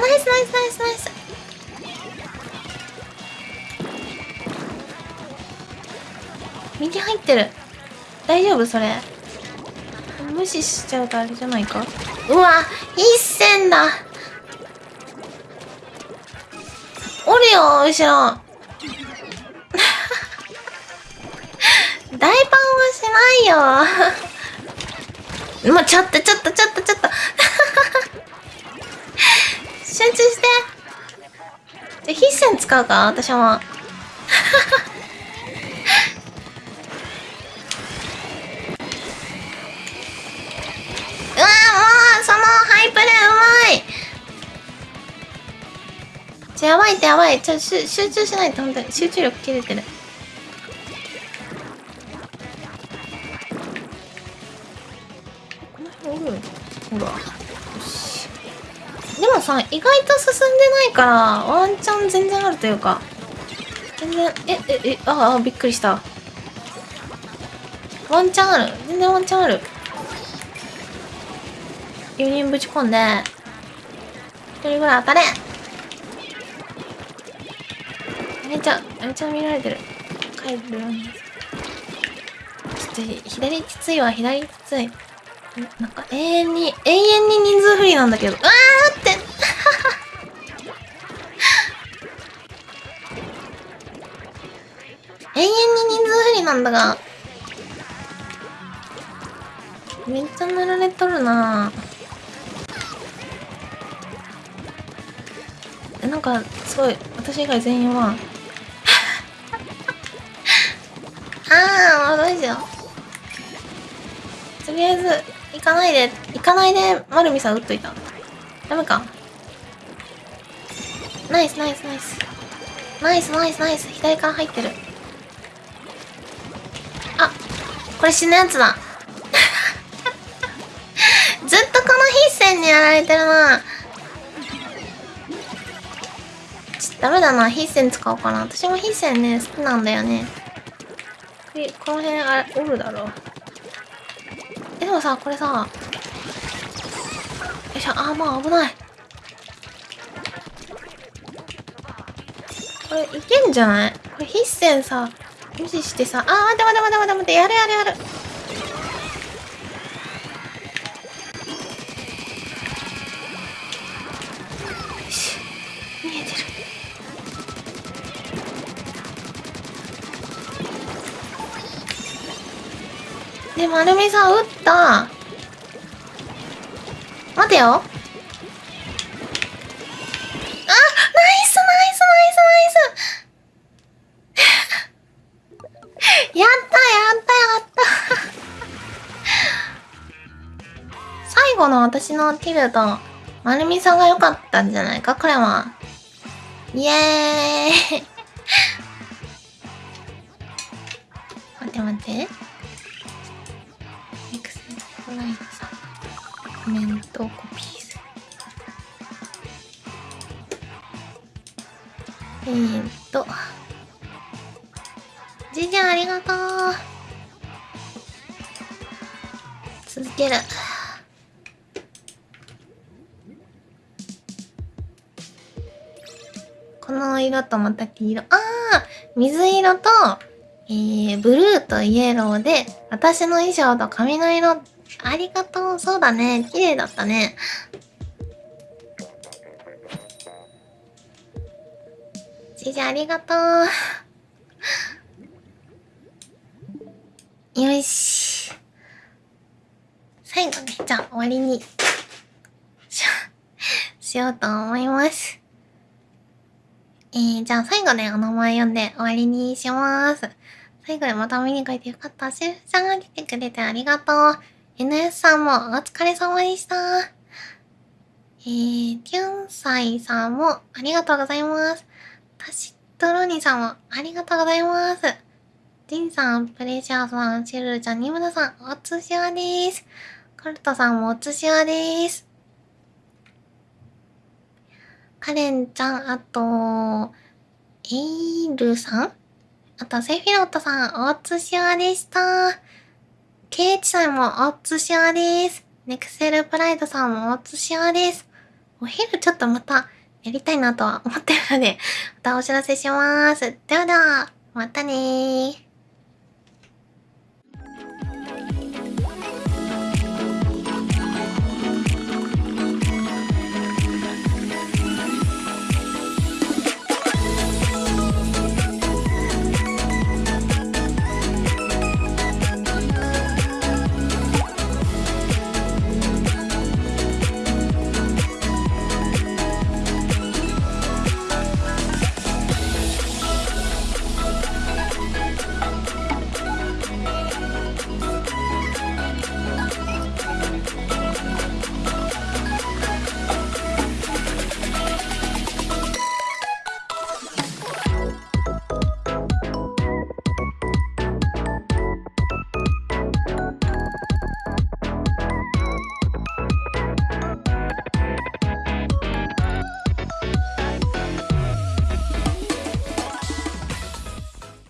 ナイスナイスナイスナイス。右入ってる。大丈夫？それ。無視しちゃうとあれじゃないか？うわ一戦だ。おるよ後ろ。大パンはしないよ。もうちょっとちょっとちょっと。集中して。じゃ必戦使うか？私も。うわもうそのハイプレーうまい。ちょやばいってやばい。ちょ集中しないと本当に。集中力切れてる。でもさ意外と進んでないからワンチャン全然あるというか。全然えええああびっくりした。ワンチャンある。全然ワンチャンある。4人ぶち込んで1人ぐらい当たれ。めっちゃめっちゃ見られてる。帰るちょっと左きついわ左きつい。なんか永遠に永遠に人数不利なんだけど。うわー永遠に人数不利なんだが。めっちゃ塗られとるな。えなんかすごい。私以外全員は。ああもうどうしようとりあえず行かないで。行かないで丸見さん打っといた。ダメか。ナイスナイスナイス。ナイスナイスナイス。左から入ってる。これ死ぬやつだ。ずっとこの必戦にやられてるな。ちょダメだな。必戦使おうかな。私も必戦ね好きなんだよね。これこの辺あれおるだろえでもさこれさよいしょ。あーもう危ない。これいけんじゃない？これ必戦さ無視してさ。あー待って待って待って待て待てやるやるやる。よし見えてる。で丸美さん打った。待てよ。後の私のティルと丸美さんが良かったんじゃないか？これは。イエーイ。待って待って。エクセルライトさんコメントをコピーする。えーっと。じいちゃんありがとう。続ける。この色とまた黄色。ああ水色とえー、ブルーとイエローで私の衣装と髪の色。ありがとう。そうだね。綺麗だったね。じいちゃんありがとう。よし。最後ねじゃあ終わりにしようと思います。えー、じゃあ最後ね、お名前読んで終わりにします。最後でまた見に来てよかった。シェフさんが来てくれてありがとう。NS さんもお疲れ様でした。えー、キュンサイさんもありがとうございます。タシトロニさんもありがとうございます。ジンさん、プレシャーさん、シェルルちゃん、ニムナさん、おつしわです。カルトさんもおつしわです。カレンちゃん、あと、エイルさん？あと、セフィロットさん、おつしわでした。ケイチさんもおつしわです。ネクセルプライドさんもおつしわです。お昼ちょっとまたやりたいなとは思ってるので、またお知らせします。ではでは、またねー。